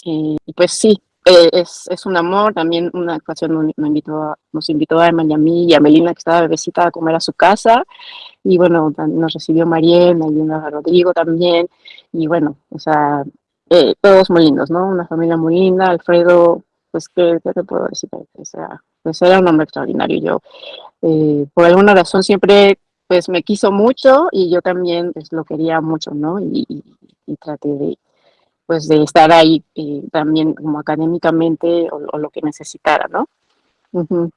Eh, y pues sí, eh, es, es, un amor. También una ocasión nos invitó, nos invitó a Miami y a Melina, que estaba bebecita, a comer a su casa. Y bueno, nos recibió Mariel, a Rodrigo también. Y bueno, o sea, eh, todos muy lindos, ¿no? Una familia muy linda. Alfredo, pues, ¿qué, te puedo decir? O sea, pues era un hombre extraordinario. Yo, eh, por alguna razón, siempre pues me quiso mucho y yo también pues, lo quería mucho, ¿no? Y, y traté de, pues, de estar ahí eh, también como académicamente o, o, lo que necesitara, ¿no? Uh -huh.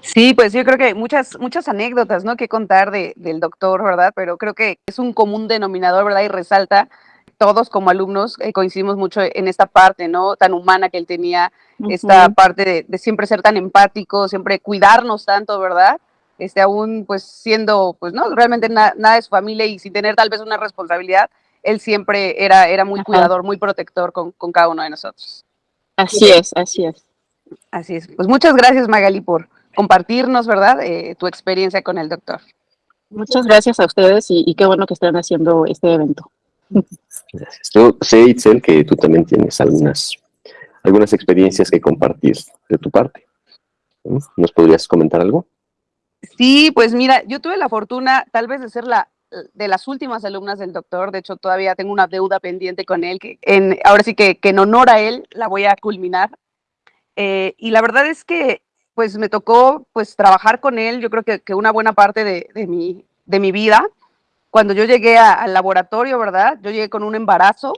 Sí, pues yo creo que muchas, muchas anécdotas, ¿no? Que contar de, del doctor, ¿verdad? Pero creo que es un común denominador, ¿verdad? Y resalta, todos como alumnos eh, coincidimos mucho en esta parte, ¿no? Tan humana que él tenía, uh -huh. esta parte de, de, siempre ser tan empático, siempre cuidarnos tanto, ¿verdad? Este, aún pues siendo, pues no, realmente na, nada de su familia y sin tener tal vez una responsabilidad, él siempre era, era muy Ajá. cuidador, muy protector con, con cada uno de nosotros. Así es, así es. Así es. Pues muchas gracias, Magali, por, compartirnos, ¿verdad? Eh, tu experiencia con el doctor. Muchas gracias a ustedes y, y, qué bueno que estén haciendo este evento. Gracias. Yo sé, Itzel, que tú también tienes algunas, algunas experiencias que compartir de tu parte. ¿Nos podrías comentar algo? Sí, pues mira, yo tuve la fortuna tal vez de ser la de las últimas alumnas del doctor, de hecho todavía tengo una deuda pendiente con él, que en, ahora sí que, que en honor a él la voy a culminar. Eh, y la verdad es que pues me tocó pues trabajar con él, yo creo que, que una buena parte de, de, mi, de mi vida. Cuando yo llegué a, al laboratorio, ¿verdad? Yo llegué con un embarazo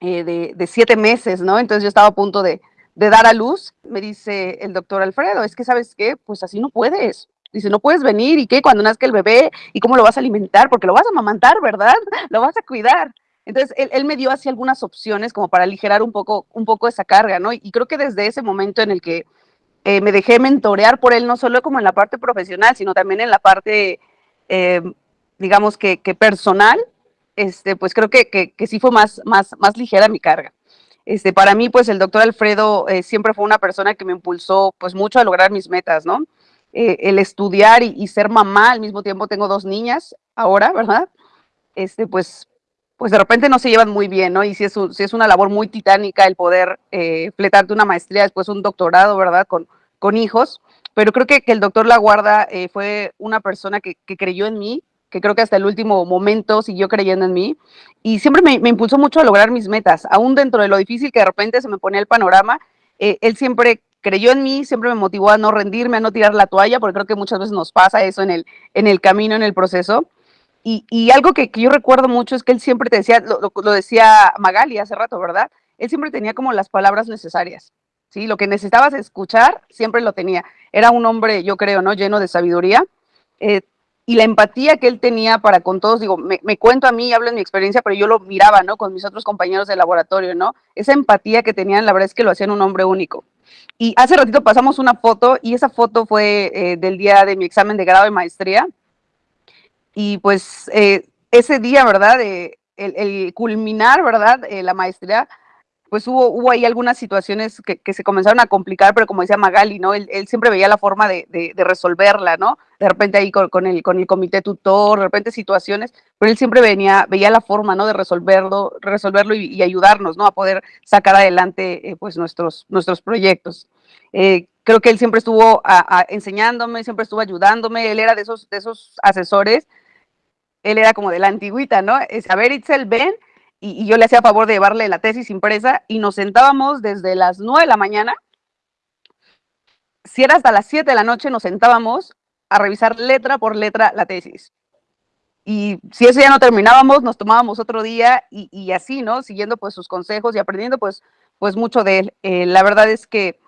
eh, de, de, siete meses, ¿no? Entonces yo estaba a punto de, de, dar a luz. Me dice el doctor Alfredo, es que sabes qué, pues así no puedes. Dice, no puedes venir, ¿y qué? Cuando nazca el bebé, ¿y cómo lo vas a alimentar? Porque lo vas a amamantar, ¿verdad? Lo vas a cuidar. Entonces, él, él, me dio así algunas opciones como para aligerar un poco, un poco esa carga, ¿no? Y creo que desde ese momento en el que eh, me dejé mentorear por él, no solo como en la parte profesional, sino también en la parte, eh, digamos que, que, personal, este, pues creo que, que, sí fue más, más, más ligera mi carga. Este, para mí, pues el doctor Alfredo eh, siempre fue una persona que me impulsó pues mucho a lograr mis metas, ¿no? Eh, el estudiar y, ser mamá al mismo tiempo, tengo dos niñas ahora, ¿verdad? Este, pues, pues de repente no se llevan muy bien, ¿no? Y si es, si es una labor muy titánica el poder eh, fletarte una maestría, después un doctorado, ¿verdad? Con, con hijos, pero creo que, que el doctor Laguarda eh, fue una persona que, que, creyó en mí, que creo que hasta el último momento siguió creyendo en mí y siempre me, me, impulsó mucho a lograr mis metas, aún dentro de lo difícil que de repente se me ponía el panorama, eh, él siempre creyó en mí, siempre me motivó a no rendirme, a no tirar la toalla, porque creo que muchas veces nos pasa eso en el, en el camino, en el proceso. Y, y algo que, que, yo recuerdo mucho es que él siempre te decía, lo, lo, decía Magali hace rato, ¿verdad? Él siempre tenía como las palabras necesarias. ¿sí? Lo que necesitabas escuchar, siempre lo tenía. Era un hombre, yo creo, ¿no? Lleno de sabiduría. Eh, y la empatía que él tenía para con todos, digo, me, me, cuento a mí, hablo en mi experiencia, pero yo lo miraba, ¿no? Con mis otros compañeros de laboratorio, ¿no? Esa empatía que tenían, la verdad es que lo hacían un hombre único. Y hace ratito pasamos una foto, y esa foto fue eh, del día de mi examen de grado de maestría. Y pues eh, ese día, ¿verdad? Eh, el, el, culminar, ¿verdad? la maestría, pues hubo, hubo ahí algunas situaciones que, que, se comenzaron a complicar, pero como decía Magali, ¿no? Él, él siempre veía la forma de, de, resolverla, ¿no? De repente ahí con, el, con el comité tutor, de repente situaciones, pero él siempre venía, veía la forma, ¿no? De resolverlo, resolverlo y, ayudarnos, ¿no? A poder sacar adelante, eh, pues, nuestros, nuestros proyectos. Eh, creo que él siempre estuvo a, enseñándome, siempre estuvo ayudándome, él era de esos, de esos asesores, él era como de la antigüita, ¿no? Es, a ver, Itzel, ven, y, y, yo le hacía favor de llevarle la tesis impresa y nos sentábamos desde las 9 de la mañana, si era hasta las 7 de la noche, nos sentábamos a revisar letra por letra la tesis. Y si ese día no terminábamos, nos tomábamos otro día y, y así, ¿no? Siguiendo pues sus consejos y aprendiendo pues, pues mucho de él. Eh, la verdad es que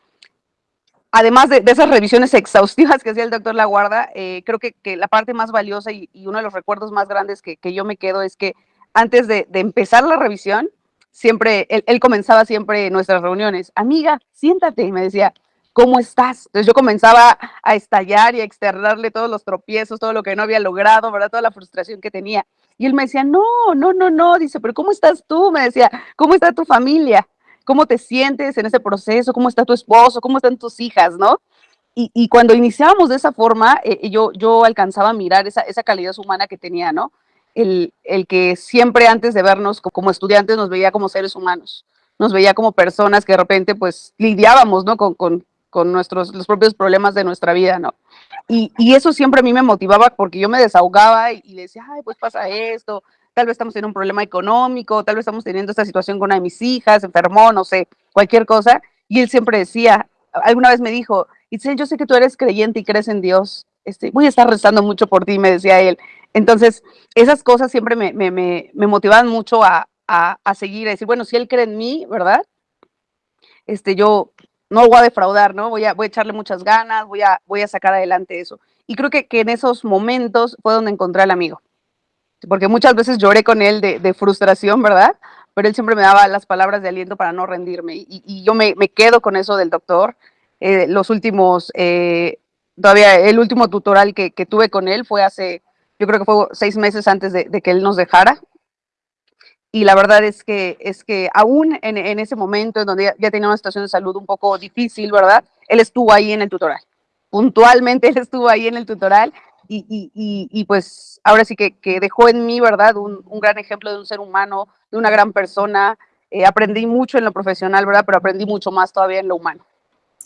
además de, de, esas revisiones exhaustivas que hacía el doctor Laguarda, eh, creo que, que, la parte más valiosa y, y, uno de los recuerdos más grandes que, que yo me quedo es que antes de, empezar la revisión, siempre, él, comenzaba siempre nuestras reuniones, amiga, siéntate, y me decía, ¿cómo estás? Entonces yo comenzaba a estallar y a externarle todos los tropiezos, todo lo que no había logrado, ¿verdad? Toda la frustración que tenía. Y él me decía, no, no, no, no, dice, pero ¿cómo estás tú? Me decía, ¿cómo está tu familia? ¿Cómo te sientes en ese proceso? ¿Cómo está tu esposo? ¿Cómo están tus hijas? ¿No? Y, y cuando iniciábamos de esa forma, eh, yo, yo alcanzaba a mirar esa, esa calidad humana que tenía, ¿no? El, el, que siempre antes de vernos como estudiantes nos veía como seres humanos, nos veía como personas que de repente pues lidiábamos, ¿no? Con, con, con nuestros, los propios problemas de nuestra vida, ¿no? Y, y, eso siempre a mí me motivaba porque yo me desahogaba y, y decía, ay, pues pasa esto, tal vez estamos teniendo un problema económico, tal vez estamos teniendo esta situación con una de mis hijas, enfermó, no sé, cualquier cosa. Y él siempre decía, alguna vez me dijo, Itzel, yo sé que tú eres creyente y crees en Dios, este, voy a estar rezando mucho por ti, me decía él. Entonces, esas cosas siempre me, me, me, motivaban mucho a, a, seguir, a decir, bueno, si él cree en mí, ¿verdad? Este, yo no lo voy a defraudar, ¿no? Voy a, voy a echarle muchas ganas, voy a, voy a sacar adelante eso. Y creo que, que en esos momentos fue donde encontré al amigo. Porque muchas veces lloré con él de, frustración, ¿verdad? Pero él siempre me daba las palabras de aliento para no rendirme. Y, yo me, me, quedo con eso del doctor. Eh, los últimos, eh, todavía el último tutorial que tuve con él fue hace yo creo que fue seis meses antes de, de, que él nos dejara. Y la verdad es que, es que aún en, en ese momento en donde ya, ya, tenía una situación de salud un poco difícil, ¿verdad? Él estuvo ahí en el tutorial. Puntualmente él estuvo ahí en el tutorial y, y, y, y pues ahora sí que, que, dejó en mí, ¿verdad? Un, un, gran ejemplo de un ser humano, de una gran persona. Eh, aprendí mucho en lo profesional, ¿verdad? Pero aprendí mucho más todavía en lo humano.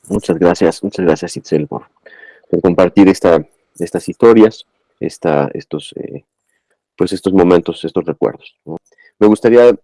Muchas gracias, muchas gracias Itzel por, por compartir esta, estas historias estos, eh, pues estos momentos, estos recuerdos. Me gustaría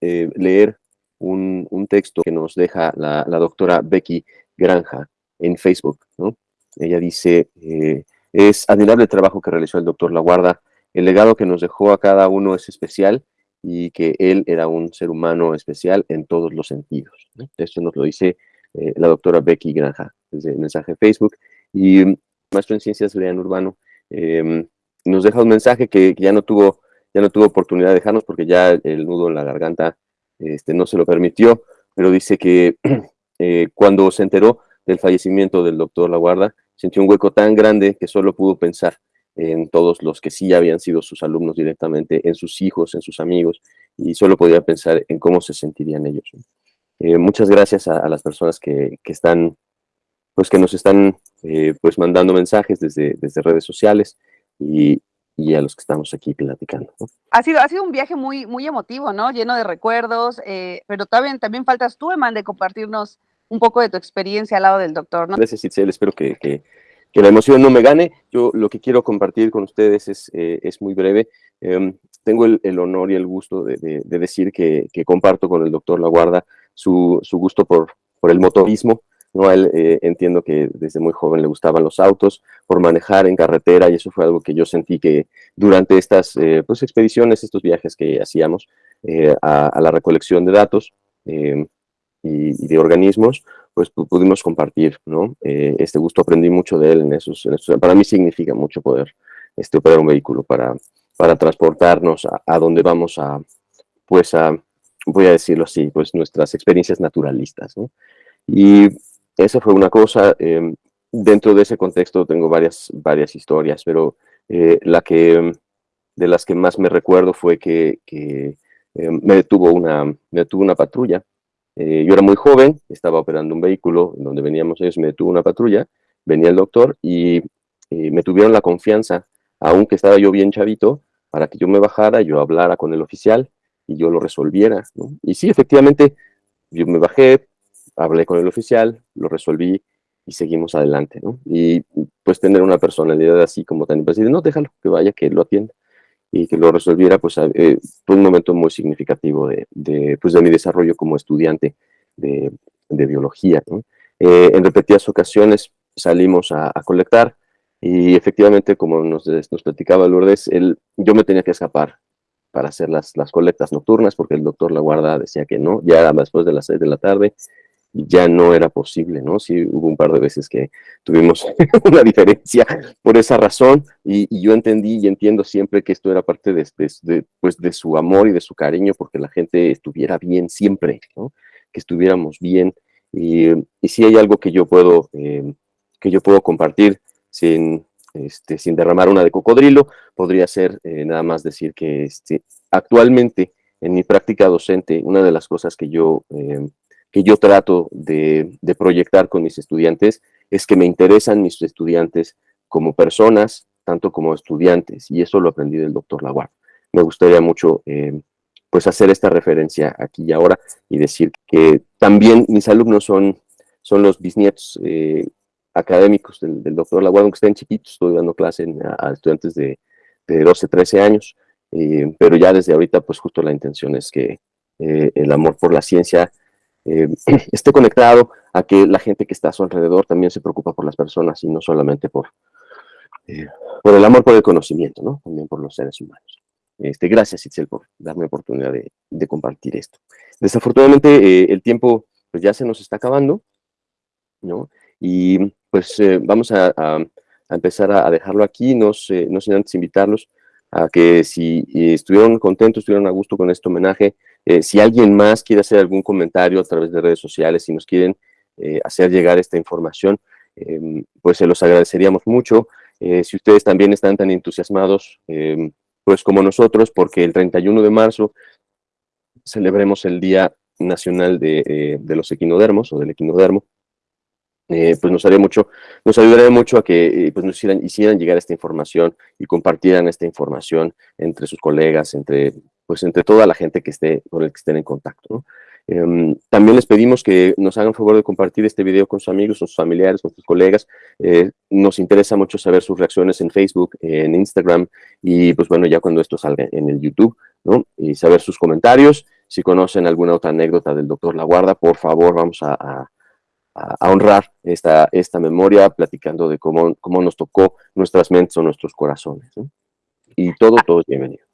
eh, leer un, un, texto que nos deja la, doctora Becky Granja en Facebook. ¿no? Ella dice, eh, es admirable el trabajo que realizó el doctor Laguarda, el legado que nos dejó a cada uno es especial y que él era un ser humano especial en todos los sentidos. Esto nos lo dice la doctora Becky Granja desde el mensaje de Facebook. Y maestro en ciencias, Brian Urbano, eh, nos deja un mensaje que, ya no tuvo ya no tuvo oportunidad de dejarnos porque ya el nudo en la garganta este, no se lo permitió, pero dice que eh, cuando se enteró del fallecimiento del doctor Laguarda, sintió un hueco tan grande que solo pudo pensar en todos los que sí habían sido sus alumnos directamente, en sus hijos, en sus amigos, y solo podía pensar en cómo se sentirían ellos. Eh, muchas gracias a, las personas que, que, están, pues que nos están eh, pues mandando mensajes desde, desde redes sociales y, y, a los que estamos aquí platicando. Ha, sido, ha sido un viaje muy, muy emotivo, ¿no? Lleno de recuerdos, eh, pero también, también faltas tú, Eman, de compartirnos un poco de tu experiencia al lado del doctor, ¿no? Gracias, Itzel, espero que, que, que la emoción no me gane. Yo lo que quiero compartir con ustedes es, es muy breve. Em, tengo el, el, honor y el gusto de, de, de decir que, que, comparto con el doctor Laguarda su, su gusto por, por el motorismo. A él eh, entiendo que desde muy joven le gustaban los autos, por manejar en carretera, y eso fue algo que yo sentí que durante estas eh, pues, expediciones, estos viajes que hacíamos eh, a, a, la recolección de datos eh, y, y, de organismos, pues pudimos compartir ¿no? Eh, este gusto. Aprendí mucho de él en esos, en esos, Para mí significa mucho poder este, operar un vehículo para, para transportarnos a, a donde vamos a, pues a, voy a decirlo así, pues nuestras experiencias naturalistas. ¿no? Y esa fue una cosa, eh, dentro de ese contexto tengo varias, varias historias, pero eh, la que, de las que más me recuerdo fue que, eh, me, detuvo una, me detuvo una patrulla. Eh, yo era muy joven, estaba operando un vehículo donde veníamos ellos, me detuvo una patrulla, venía el doctor y, y me tuvieron la confianza, aunque estaba yo bien chavito, para que yo me bajara, yo hablara con el oficial, y yo lo resolviera. Y sí, efectivamente, yo me bajé, hablé con el oficial, lo resolví y seguimos adelante. ¿no? Y pues tener una personalidad así como tan impasible, no, déjalo, que vaya, que lo atienda y que lo resolviera, pues eh, fue un momento muy significativo de, de, pues, de mi desarrollo como estudiante de, biología. ¿no? Eh, en repetidas ocasiones salimos a, a, colectar y efectivamente, como nos, platicaba Lourdes, él, yo me tenía que escapar para hacer las, las colectas nocturnas, porque el doctor La Guarda decía que no, ya después de las seis de la tarde, ya no era posible, ¿no? Sí, hubo un par de veces que tuvimos una diferencia por esa razón, y, yo entendí y entiendo siempre que esto era parte de, pues de su amor y de su cariño, porque la gente estuviera bien siempre, ¿no? Que estuviéramos bien, y, y si hay algo que yo puedo, eh, que yo puedo compartir sin, este, sin derramar una de cocodrilo, podría ser eh, nada más decir que este, actualmente en mi práctica docente, una de las cosas que yo, eh, que yo trato de, proyectar con mis estudiantes es que me interesan mis estudiantes como personas, tanto como estudiantes, y eso lo aprendí del doctor Laguard. Me gustaría mucho eh, pues hacer esta referencia aquí y ahora y decir que también mis alumnos son, son los bisnietos eh, académicos del, del doctor Laguardo, aunque estén chiquitos, estoy dando clase a, estudiantes de, de, 12, 13 años, eh, pero ya desde ahorita, pues justo la intención es que el amor por la ciencia eh, esté conectado a que la gente que está a su alrededor también se preocupa por las personas y no solamente por, eh, por el amor por el conocimiento, ¿no? También por los seres humanos. Este, gracias, Itzel, por darme oportunidad de, compartir esto. Desafortunadamente, eh, el tiempo pues, ya se nos está acabando, ¿no? Y pues eh, vamos a, a, a, empezar a, dejarlo aquí, no, sé, no sin antes invitarlos a que si estuvieron contentos, estuvieron a gusto con este homenaje, eh, si alguien más quiere hacer algún comentario a través de redes sociales, si nos quieren eh, hacer llegar esta información, eh, pues se los agradeceríamos mucho. Eh, si ustedes también están tan entusiasmados, eh, pues como nosotros, porque el 31 de marzo celebremos el Día Nacional de, los Equinodermos o del Equinodermo, pues nos haría mucho, nos ayudaría mucho a que pues nos hicieran, llegar esta información y compartieran esta información entre sus colegas, entre, pues entre toda la gente que esté, con el que estén en contacto. ¿no? Eh, también les pedimos que nos hagan favor de compartir este video con sus amigos, con sus familiares, con sus colegas. Eh, nos interesa mucho saber sus reacciones en Facebook, en Instagram y pues bueno, ya cuando esto salga en el YouTube, ¿no? Y saber sus comentarios. Si conocen alguna otra anécdota del doctor La Guarda, por favor, vamos a, a a, honrar esta, esta memoria platicando de cómo, cómo nos tocó nuestras mentes o nuestros corazones. ¿no? Y todo, ah. todo es bienvenido.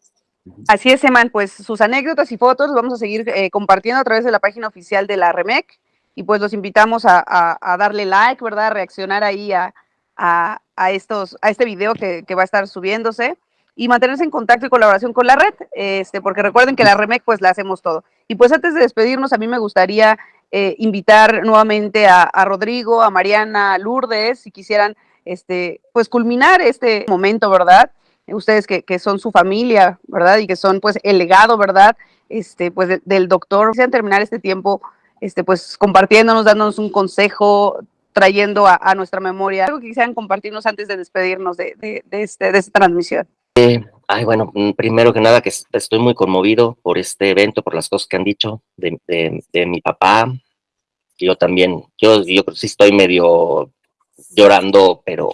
Así es, Eman, pues sus anécdotas y fotos los vamos a seguir eh, compartiendo a través de la página oficial de la REMEC y pues los invitamos a, a, a darle like, ¿verdad? A reaccionar ahí a, a, estos, a este video que, que va a estar subiéndose. y mantenerse en contacto y colaboración con la red, este, porque recuerden que la REMEC pues la hacemos todo. Y pues antes de despedirnos, a mí me gustaría eh, invitar nuevamente a, a, Rodrigo, a Mariana, a Lourdes, si quisieran este, pues culminar este momento, ¿verdad? Ustedes que, que, son su familia, ¿verdad? Y que son pues el legado, ¿verdad? Este, pues de, del doctor. Quisieran terminar este tiempo, este, pues compartiéndonos, dándonos un consejo, trayendo a, nuestra memoria. Algo que quisieran compartirnos antes de despedirnos de, de, de, este, de esta transmisión. Eh, ay, bueno, mm, primero que nada que estoy muy conmovido por este evento, por las cosas que han dicho de, de mi papá. Yo también, yo, yo sí estoy medio llorando, pero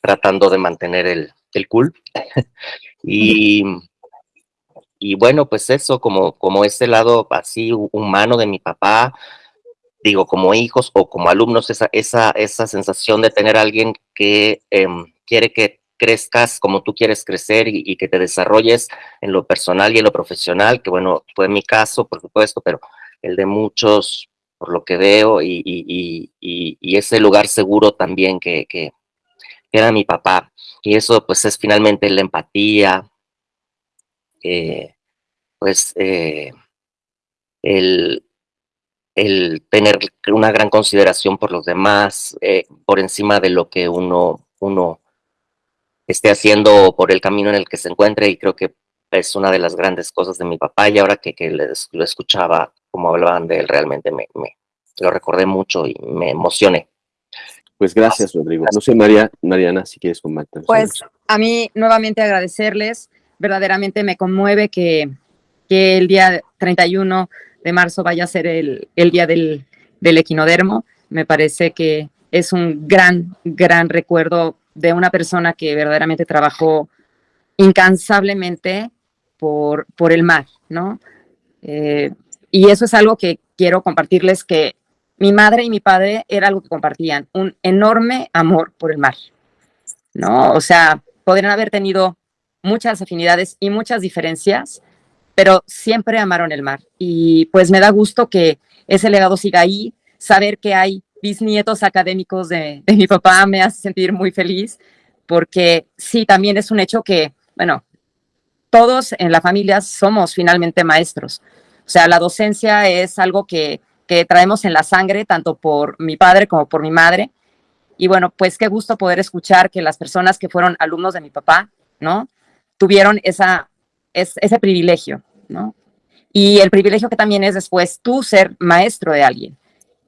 tratando de mantener el, el cool. y, y bueno, pues eso, como, como ese lado así humano de mi papá, digo, como hijos o como alumnos, esa, esa, esa sensación de tener a alguien que eh, quiere que crezcas como tú quieres crecer y, y, que te desarrolles en lo personal y en lo profesional, que bueno, fue mi caso, por supuesto, pero el de muchos, por lo que veo, y, y, y ese lugar seguro también que, que, era mi papá. Y eso pues es finalmente la empatía, eh, pues eh, el, el tener una gran consideración por los demás, eh, por encima de lo que uno, uno esté haciendo por el camino en el que se encuentre y creo que es una de las grandes cosas de mi papá y ahora que, que lo escuchaba como hablaban de él realmente me, me, lo recordé mucho y me emocioné. Pues gracias, Rodrigo. No sé, María, Mariana, si quieres comentar. Pues a mí nuevamente agradecerles, verdaderamente me conmueve que, que el día 31 de marzo vaya a ser el, el día del, del equinodermo. Me parece que es un gran, gran recuerdo de una persona que verdaderamente trabajó incansablemente por, por el mar, ¿no? Eh, y eso es algo que quiero compartirles que mi madre y mi padre era algo que compartían, un enorme amor por el mar, ¿no? O sea, podrían haber tenido muchas afinidades y muchas diferencias, pero siempre amaron el mar. Y pues me da gusto que ese legado siga ahí, saber que hay bisnietos académicos de, de mi papá me hace sentir muy feliz, porque sí, también es un hecho que, bueno, todos en la familia somos finalmente maestros. O sea, la docencia es algo que, que traemos en la sangre, tanto por mi padre como por mi madre. Y bueno, pues qué gusto poder escuchar que las personas que fueron alumnos de mi papá, ¿no? Tuvieron esa, es, ese privilegio, ¿no? Y el privilegio que también es después tú ser maestro de alguien.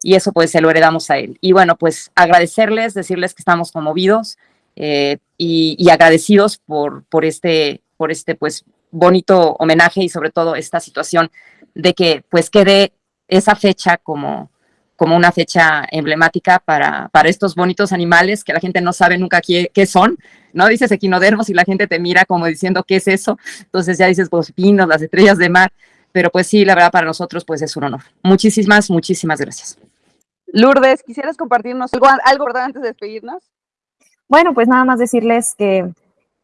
Y eso pues se lo heredamos a él. Y bueno, pues agradecerles, decirles que estamos conmovidos eh, y, y, agradecidos por, por, este, por este pues bonito homenaje y sobre todo esta situación de que pues quede esa fecha como, como una fecha emblemática para, para estos bonitos animales que la gente no sabe nunca qué, qué, son, ¿no? Dices equinodermos y la gente te mira como diciendo, ¿qué es eso? Entonces ya dices, pues pinos, las estrellas de mar, pero pues sí, la verdad para nosotros pues es un honor. Muchísimas, muchísimas gracias. Lourdes, ¿quisieras compartirnos algo, algo verdad antes de despedirnos? Bueno, pues nada más decirles que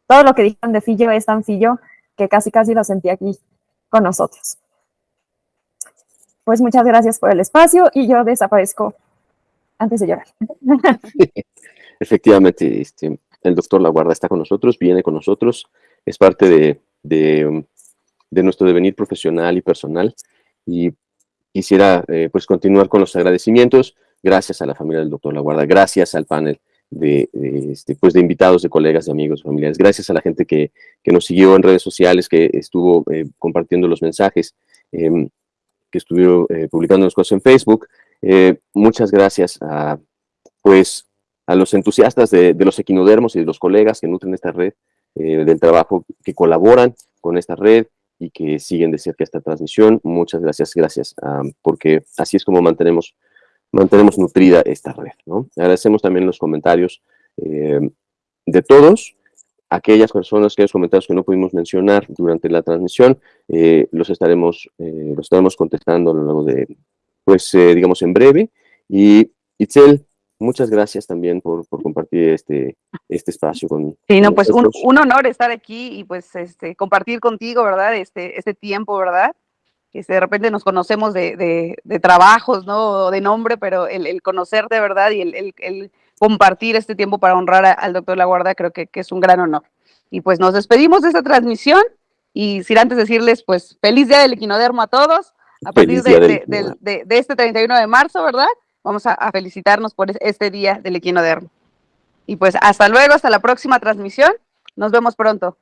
todo lo que dijeron de Fillo es tan Fillo que casi casi lo sentí aquí con nosotros pues muchas gracias por el espacio y yo desaparezco antes de llorar. Efectivamente, este, el doctor La Guarda está con nosotros, viene con nosotros, es parte de, nuestro devenir profesional y personal y quisiera eh, pues continuar con los agradecimientos, gracias a la familia del doctor La Guarda, gracias al panel de, este, pues de invitados, de colegas, de amigos, familiares, gracias a la gente que, que nos siguió en redes sociales, que estuvo eh, compartiendo los mensajes, eh, que estuvieron eh, publicando las cosas en Facebook. Eh, muchas gracias a, pues, a los entusiastas de, los equinodermos y de los colegas que nutren esta red, eh, del trabajo que colaboran con esta red y que siguen de cerca esta transmisión. Muchas gracias, gracias, um, porque así es como mantenemos, mantenemos nutrida esta red. ¿no? Agradecemos también los comentarios de todos, aquellas personas, aquellos comentarios que no pudimos mencionar durante la transmisión, eh, los, estaremos, eh, los estaremos contestando a lo largo de, pues, eh, digamos, en breve. Y Itzel, muchas gracias también por, por compartir este, este espacio con Sí, no, pues un, un, honor estar aquí y pues este, compartir contigo, ¿verdad? Este, este tiempo, ¿verdad? Este, de repente nos conocemos de, de, de trabajos, ¿no? De nombre, pero el, el conocerte, ¿verdad? Y el, el, el compartir este tiempo para honrar a, al doctor La Guarda, creo que, que, es un gran honor. Y pues nos despedimos de esta transmisión y sin antes decirles, pues, feliz día del equinodermo a todos. A partir de, de- de- de este 31 de marzo, ¿verdad? Vamos a, a felicitarnos por es- este día del equinodermo. Y pues hasta luego, hasta la próxima transmisión. Nos vemos pronto.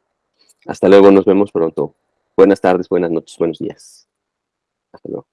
Hasta luego, nos vemos pronto. Buenas tardes, buenas noches, buenos días. Hasta luego.